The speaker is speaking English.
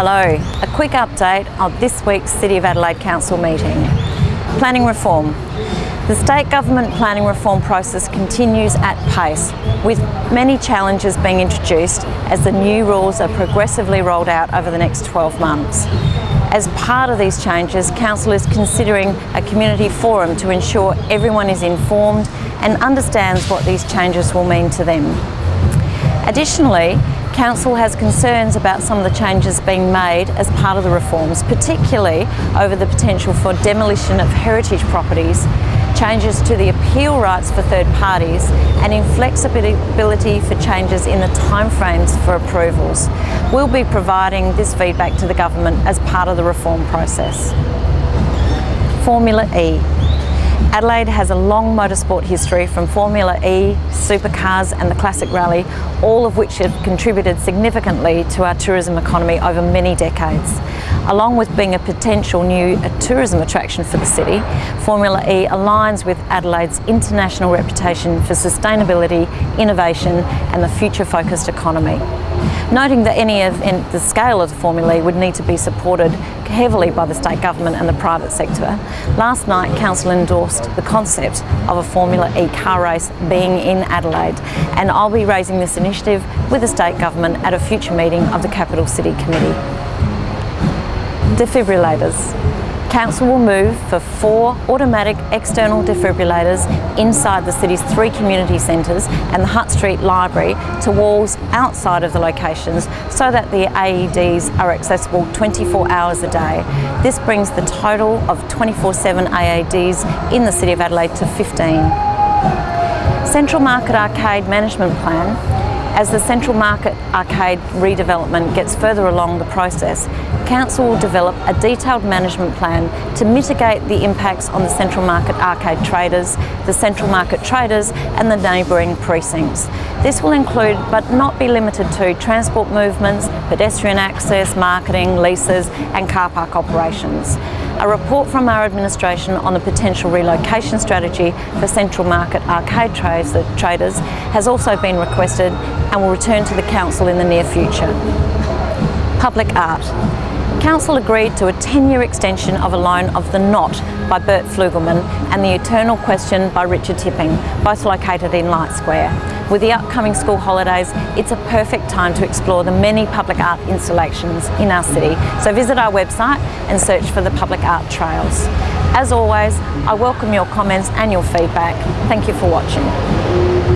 Hello, a quick update of this week's City of Adelaide Council meeting. Planning reform. The state government planning reform process continues at pace, with many challenges being introduced as the new rules are progressively rolled out over the next 12 months. As part of these changes, Council is considering a community forum to ensure everyone is informed and understands what these changes will mean to them. Additionally, Council has concerns about some of the changes being made as part of the reforms, particularly over the potential for demolition of heritage properties, changes to the appeal rights for third parties and inflexibility for changes in the timeframes for approvals. We'll be providing this feedback to the Government as part of the reform process. Formula E. Adelaide has a long motorsport history from Formula E, supercars and the Classic Rally, all of which have contributed significantly to our tourism economy over many decades. Along with being a potential new uh, tourism attraction for the city, Formula E aligns with Adelaide's international reputation for sustainability, innovation and the future-focused economy. Noting that any of the scale of the Formula E would need to be supported heavily by the state government and the private sector, last night Council endorsed the concept of a Formula E car race being in Adelaide and I'll be raising this initiative with the state government at a future meeting of the Capital City Committee. Defibrillators. Council will move for four automatic external defibrillators inside the city's three community centres and the Hutt Street Library to walls outside of the locations so that the AEDs are accessible 24 hours a day. This brings the total of 24-7 AEDs in the City of Adelaide to 15. Central Market Arcade Management Plan as the Central Market Arcade redevelopment gets further along the process, Council will develop a detailed management plan to mitigate the impacts on the Central Market Arcade traders, the Central Market traders and the neighbouring precincts. This will include, but not be limited to, transport movements, pedestrian access, marketing, leases and car park operations. A report from our administration on the potential relocation strategy for Central Market arcade traders has also been requested and will return to the Council in the near future. Public art. Council agreed to a 10-year extension of a loan of The Knot by Bert Flugelman and The Eternal Question by Richard Tipping, both located in Light Square. With the upcoming school holidays, it's a perfect time to explore the many public art installations in our city. So visit our website and search for the public art trails. As always, I welcome your comments and your feedback. Thank you for watching.